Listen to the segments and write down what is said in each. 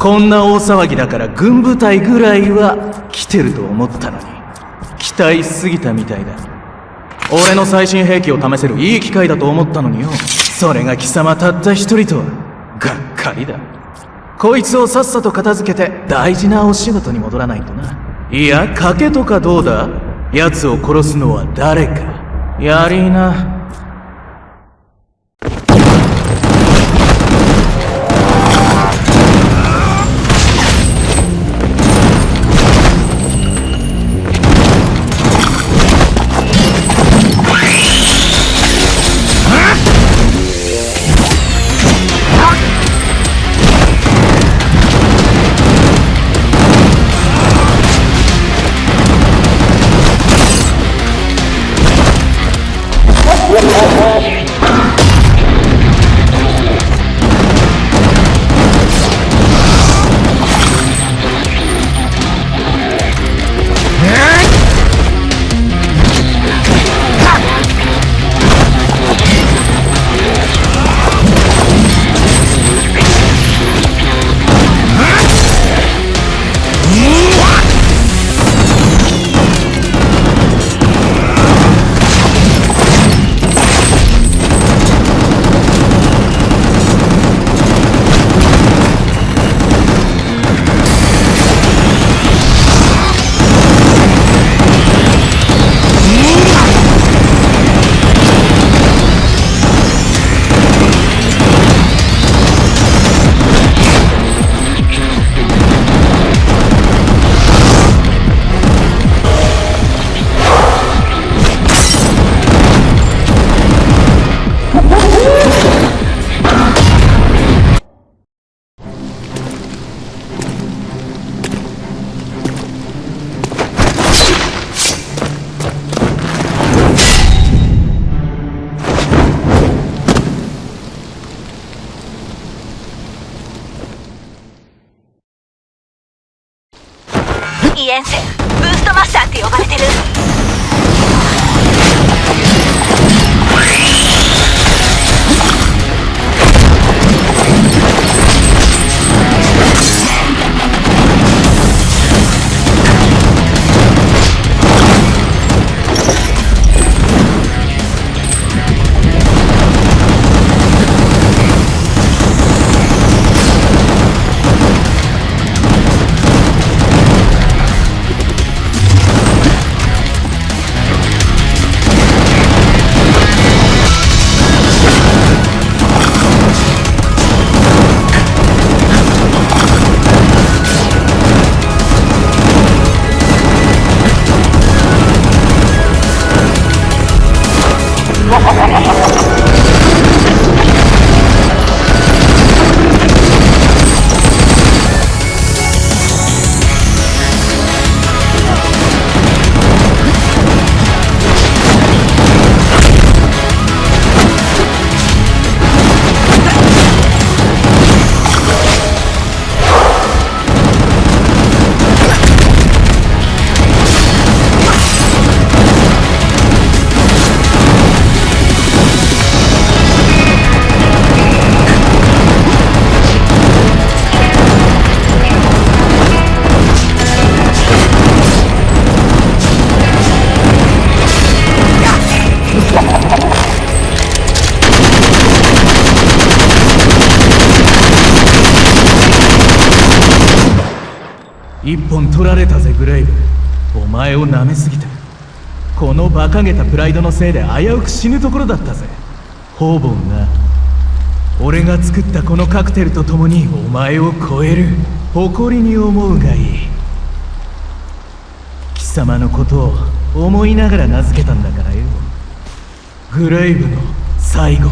こんな大騒ぎだから軍部隊ぐらいは来てると思ったのに。期待しすぎたみたいだ。俺の最新兵器を試せるいい機会だと思ったのによ。それが貴様たった一人とはがっかりだ。こいつをさっさと片付けて大事なお仕事に戻らないとな。いや賭けとかどうだ？奴を殺すのは誰か。やりな。を舐めすぎたこの馬鹿げたプライドのせいで危うく死ぬところだったぜ。方々な俺が作ったこのカクテルと共にお前を超える。誇りに思うがいい。貴様のことを思いながら名付けたんだからよ。グレイブの最後。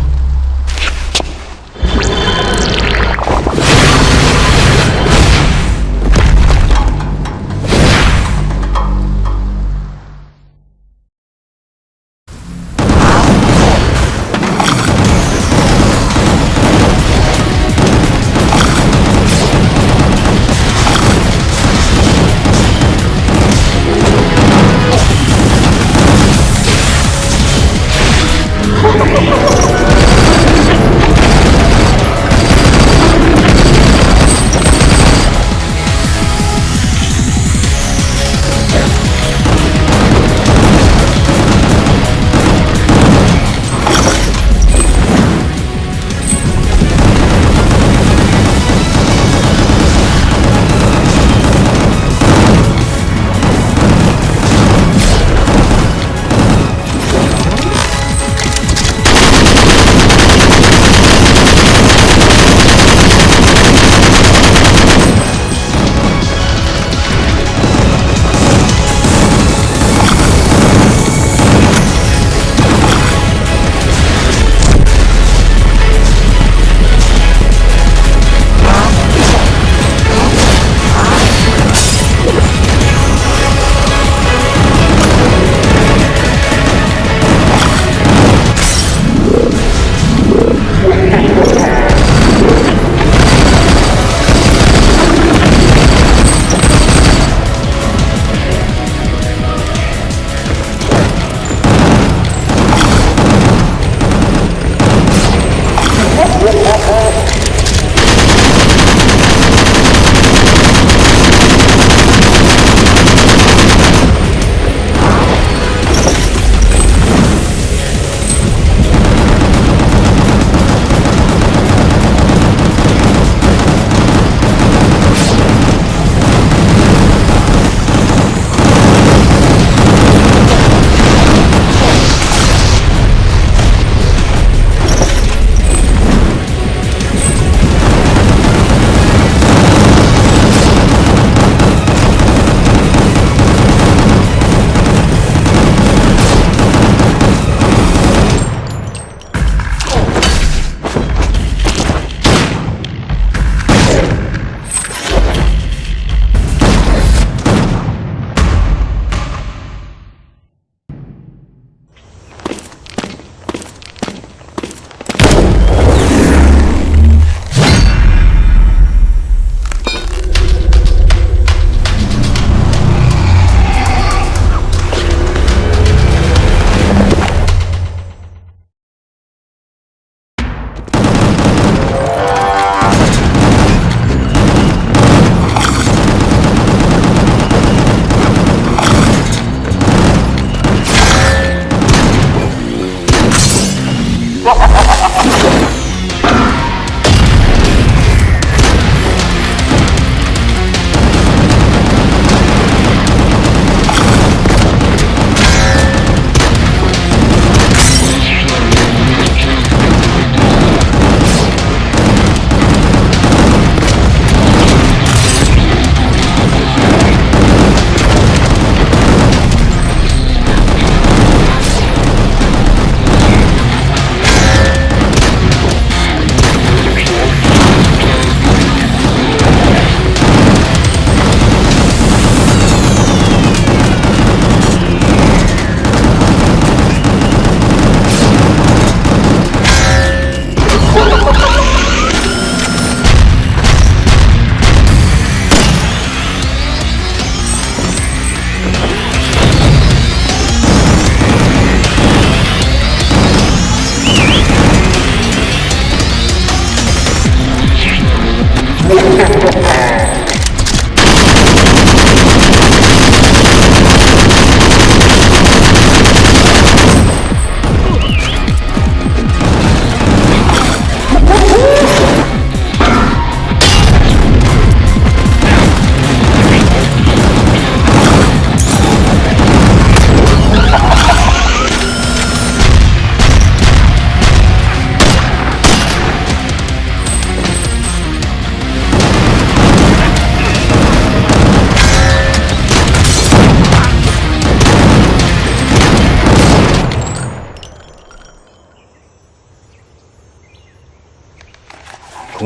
Ha ha ha ha!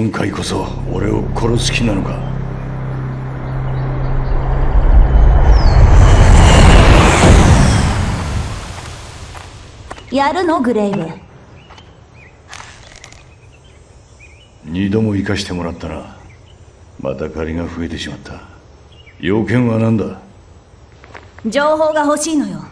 今回こそ俺を殺す気なのか？やるの？グレイブ。二度も生かしてもらったな。また借りが増えてしまった。要件は何だ？情報が欲しいのよ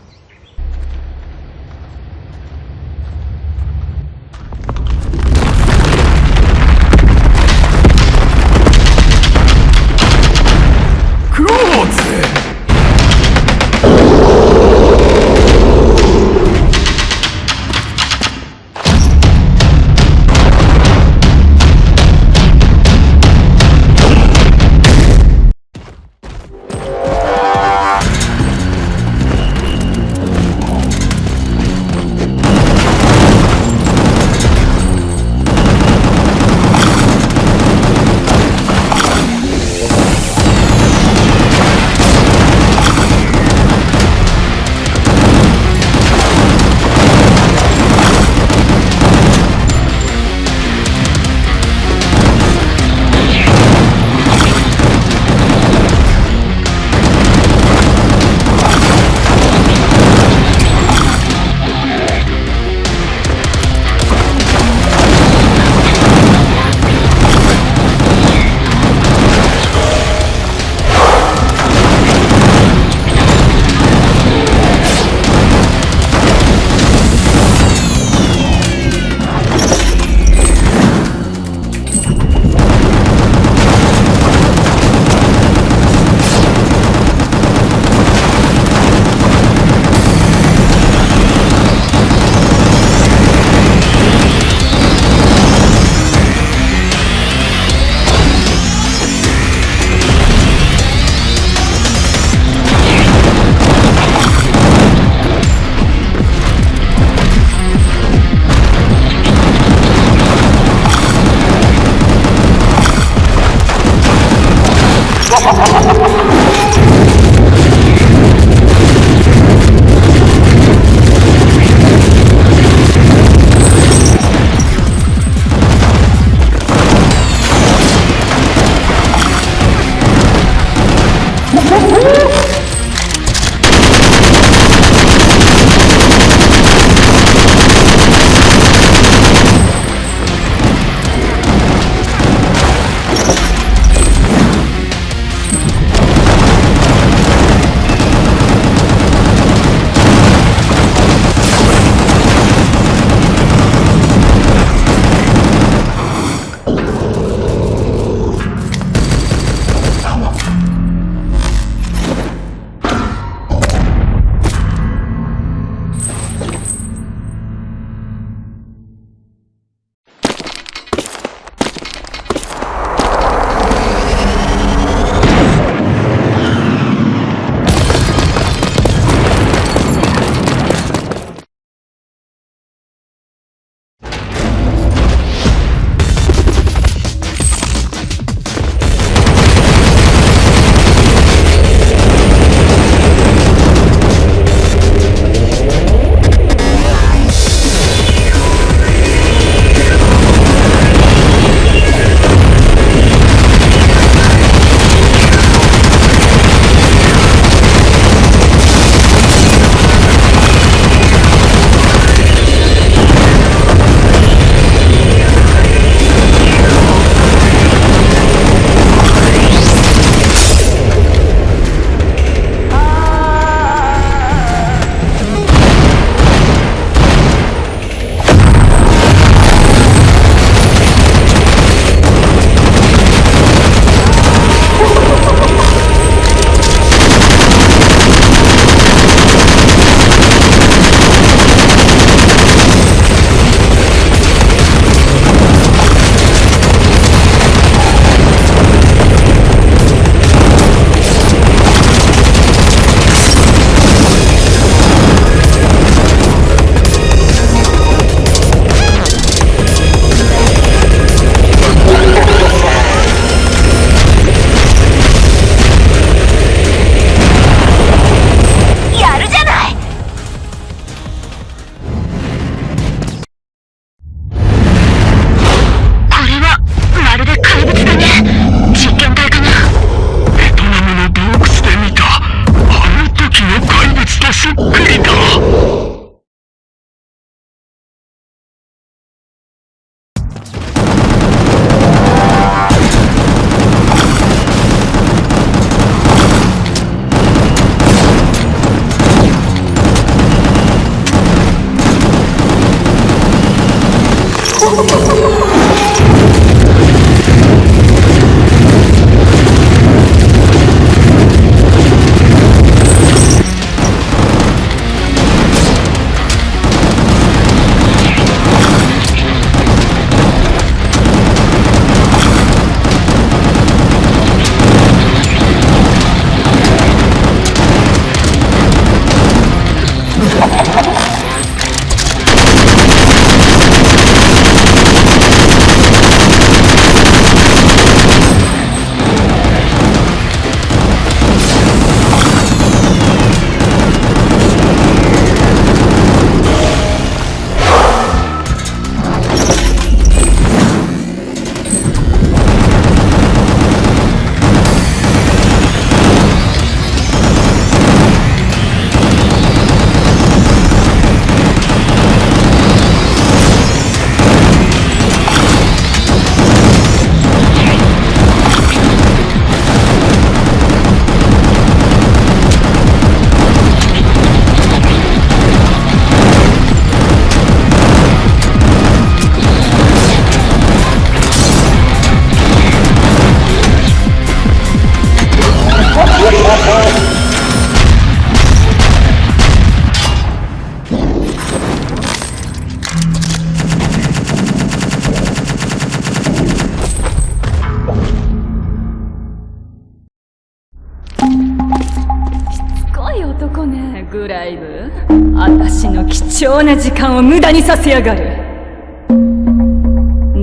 な時間を無駄にさせやがる。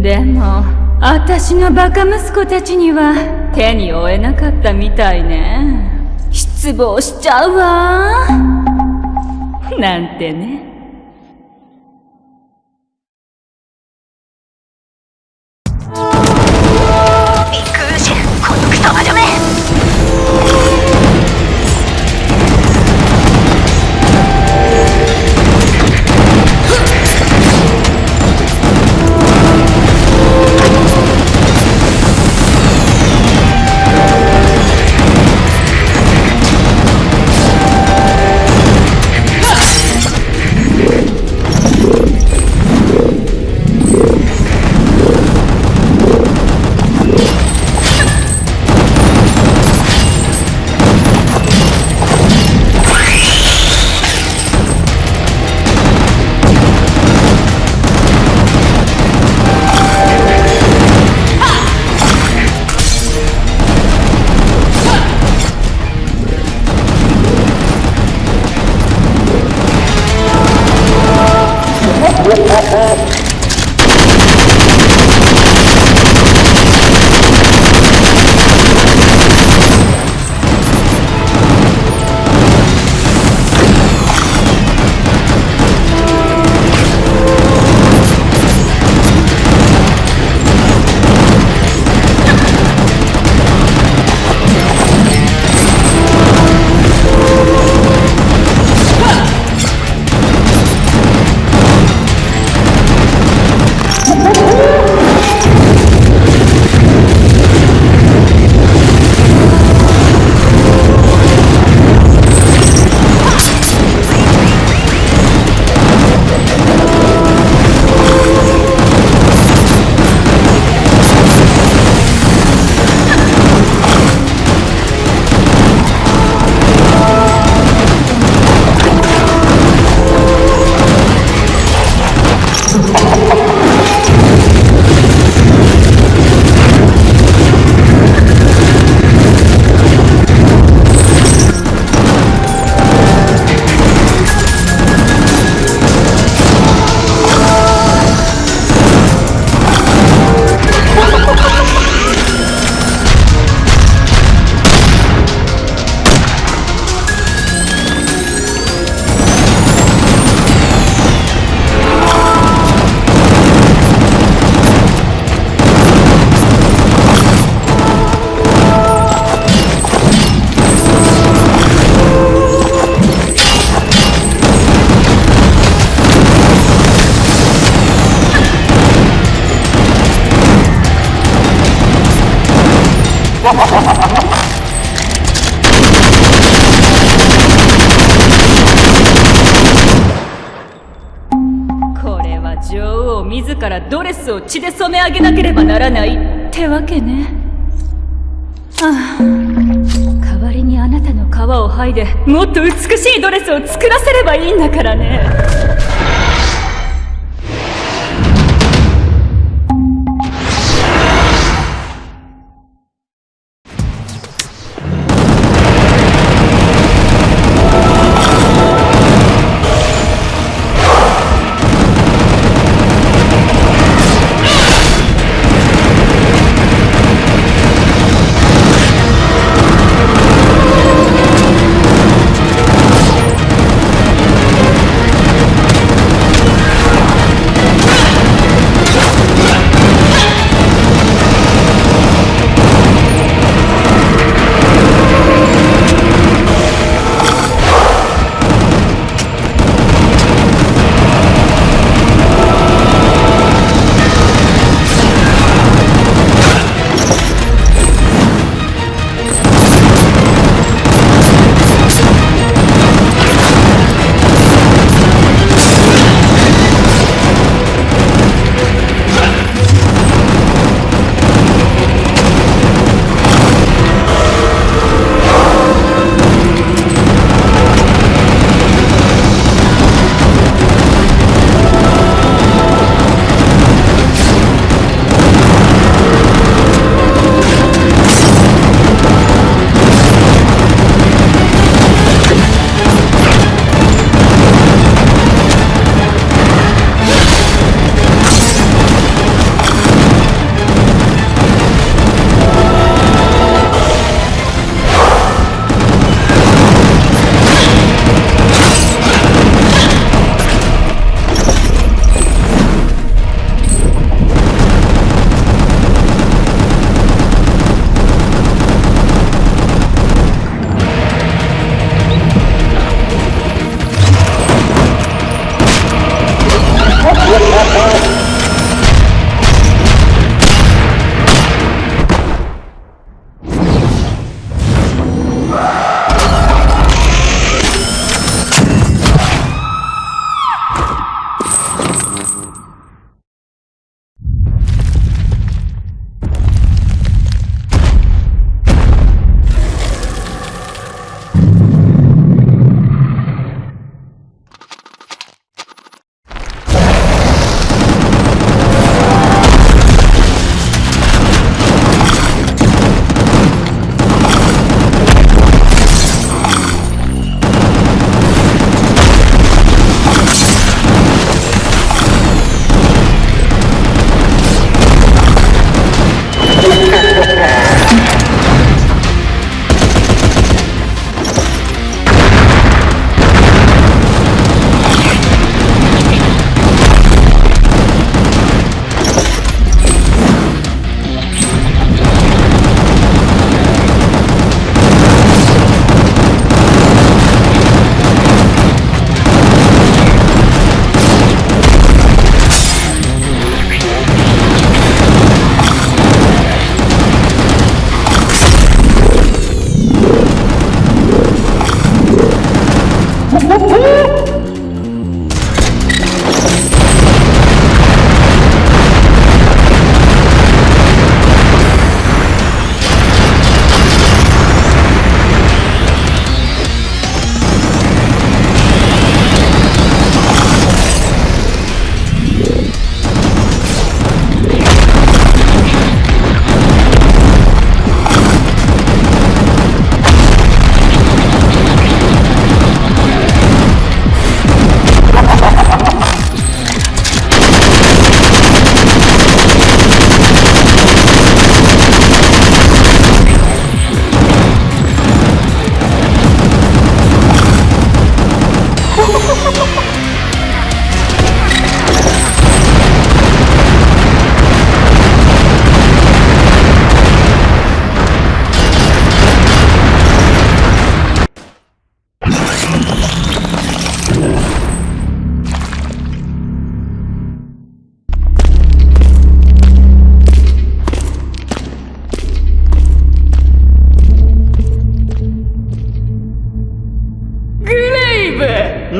でも私のバカ息子たちには手に負えなかったみたいね。失望しちゃうわ。なんてね。あげなければならない。ってわけね。ああ。代わりにあなたの皮を剥いでもっと美しいドレスを作らせればいいんだからね。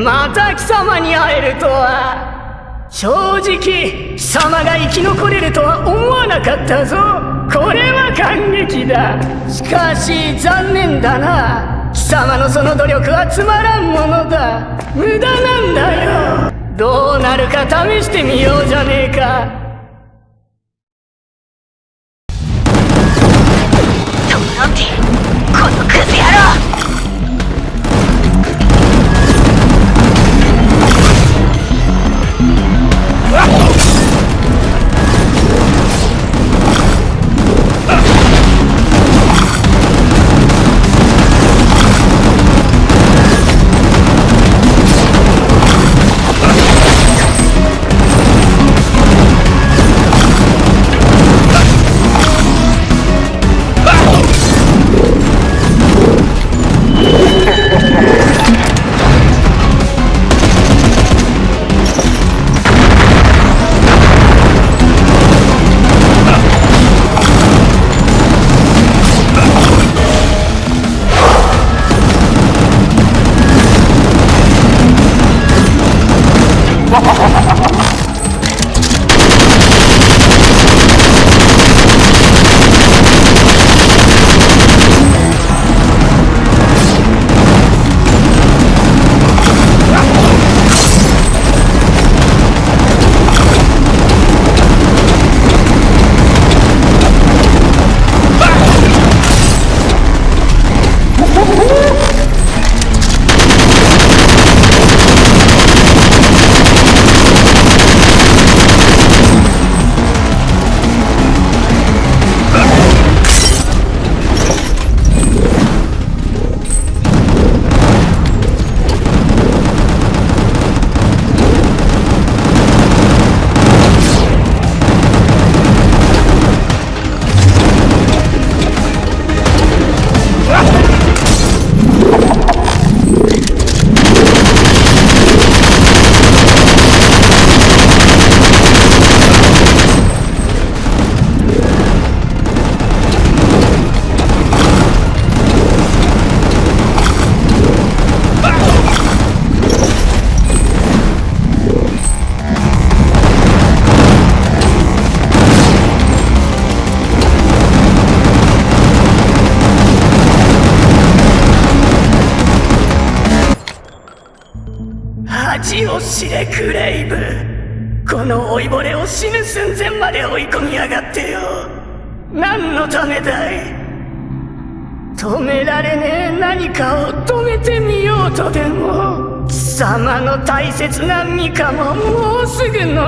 また貴様に会えるとは。正直貴様が生き残れるとは思わなかったぞ。これは感激だ。しかし残念だな。貴様のその努力はつまらんものだ。無駄なんだよ。どうなるか試してみようじゃねえか。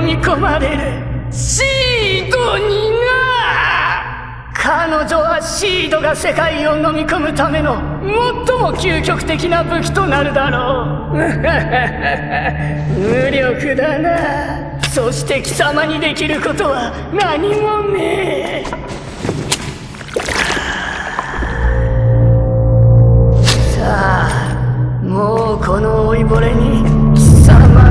飲み込まれるシードにな彼女はシードが世界を飲み込むための最も究極的な武器となるだろう。無力だな。そして貴様にできることは何もねえ。さあもうこの老いぼれに貴様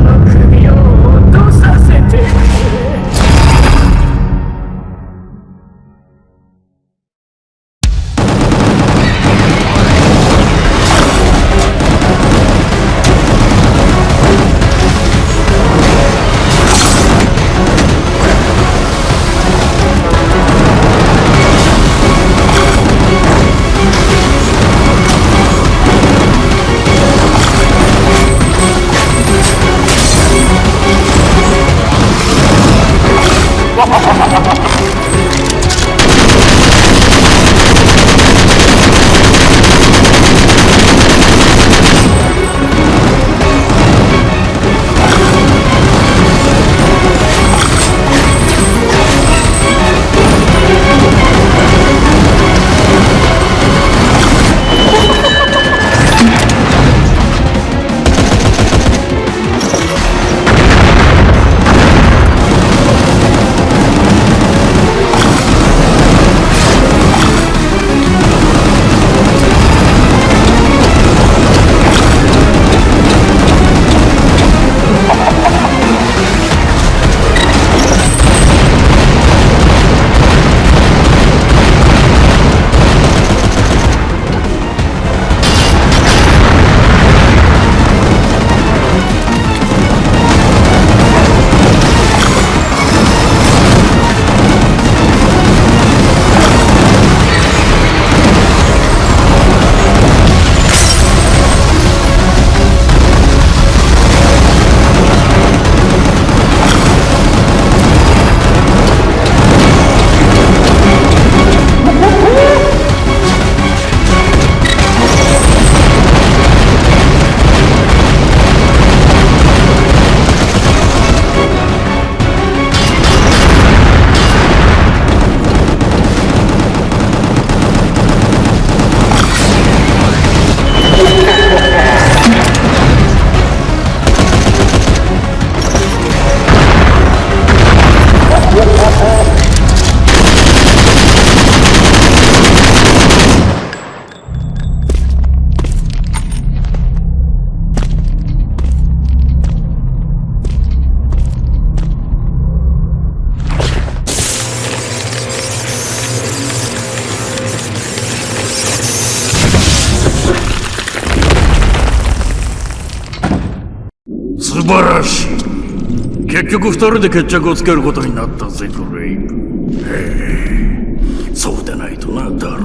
素晴らしい。結局二人で決着をつけることになったぜクレイブへえ。そうでないとなダル。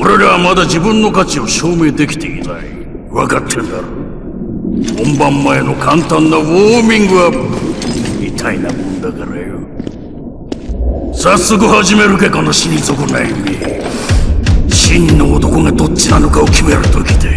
俺らはまだ自分の価値を証明できていない。分かってんだろ。本番前の簡単なウォーミングアップ。みたいなもんだからよ。早速始めるかこの死に損ない目。真の男がどっちなのかを決める時で。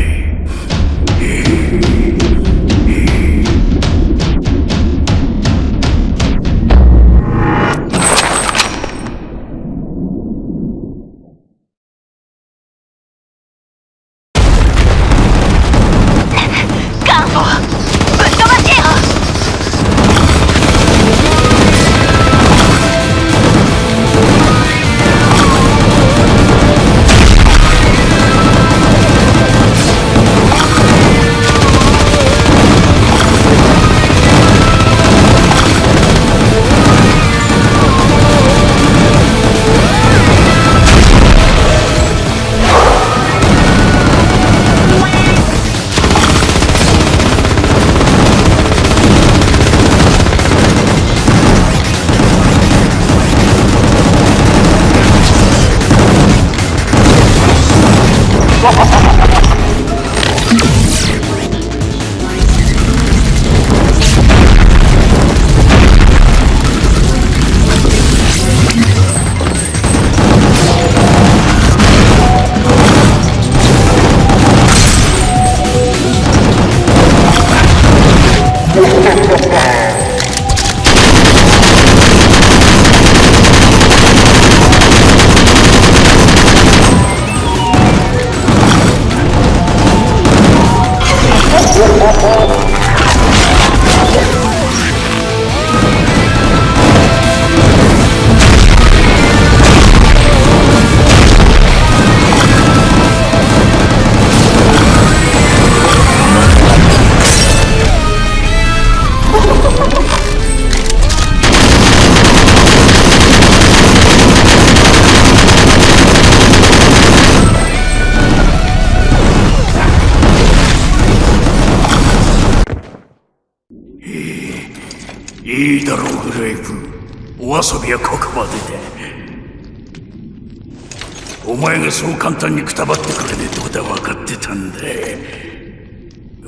単にくたばってくれねえとこだ分かってたんだ。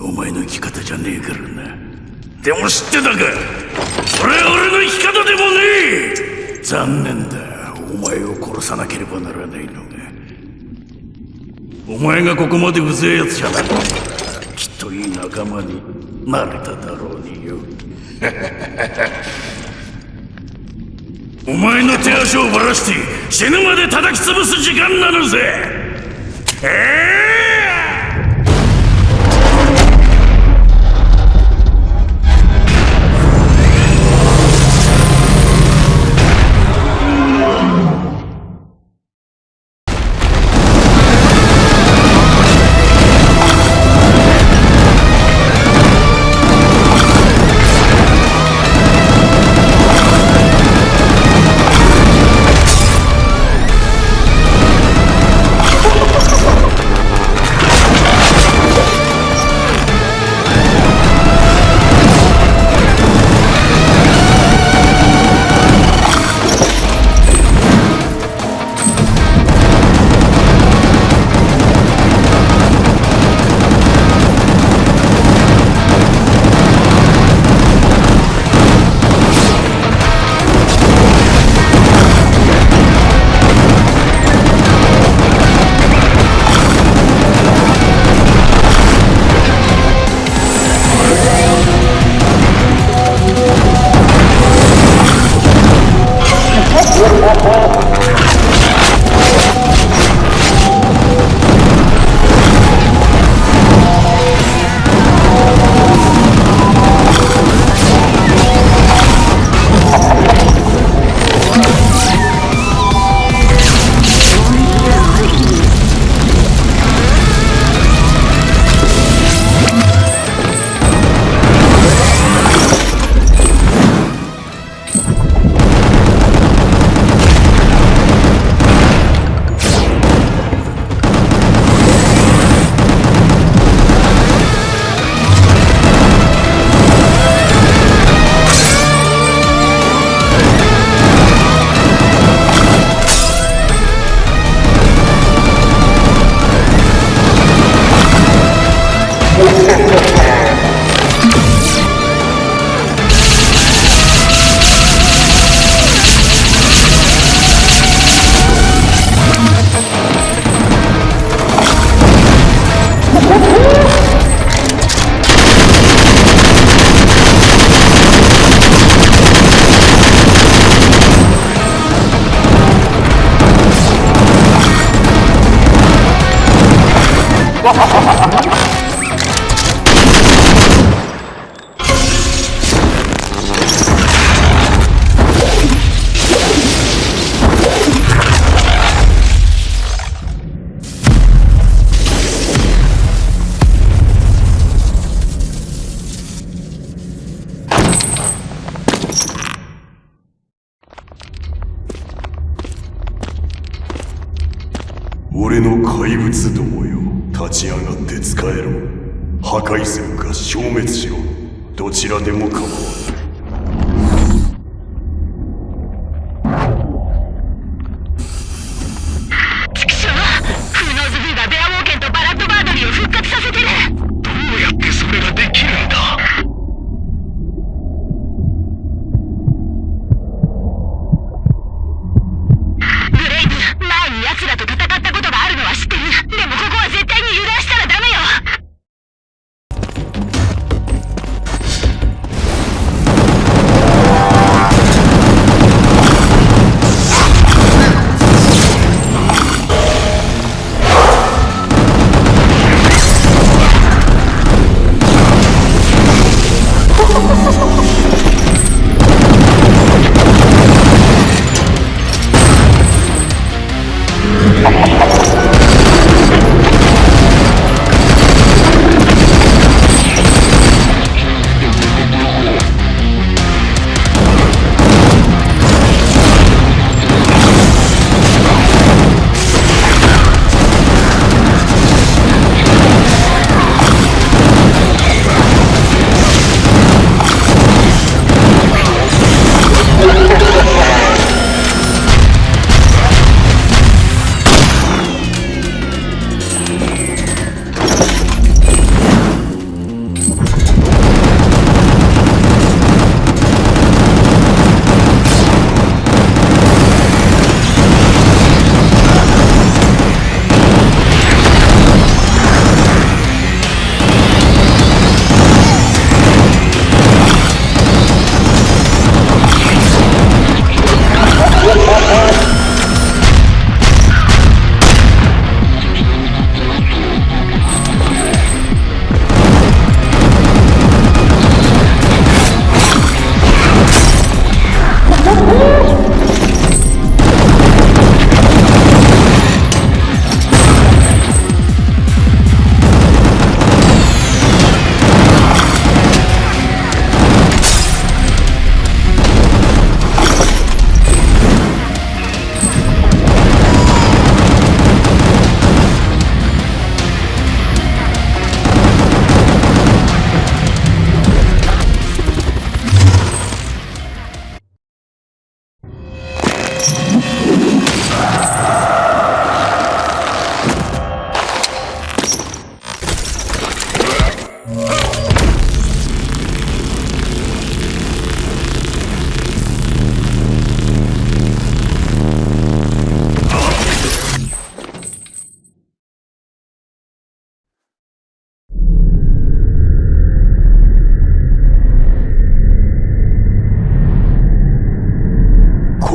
お前の生き方じゃねえからな。でも知ってたか。それは俺の生き方でもねえ。残念だ。お前を殺さなければならないのがお前がここまでうぜえやつじゃなくきっといい仲間になれただろうによ。お前の手足をばらして死ぬまで叩き潰す時間なのぜ。えスどもよ立ち上がって使えろ。破壊するか消滅しろ。どちらでも構わない。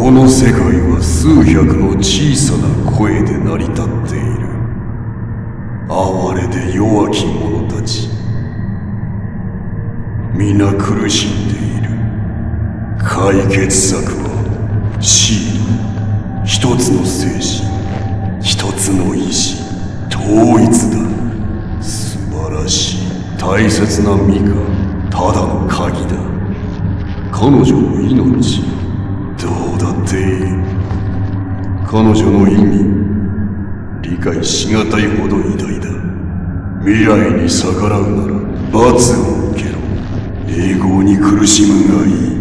この世界は数百の小さな声で成り立っている。哀れで弱き者たち。皆苦しんでいる。解決策は死一つの精神一つの意志統一だ。素晴らしい大切なミカただの鍵だ。彼女の命。全員。彼女の意味理解しがたいほど偉大だ。未来に逆らうなら罰を受けろ。栄光に苦しむがいい。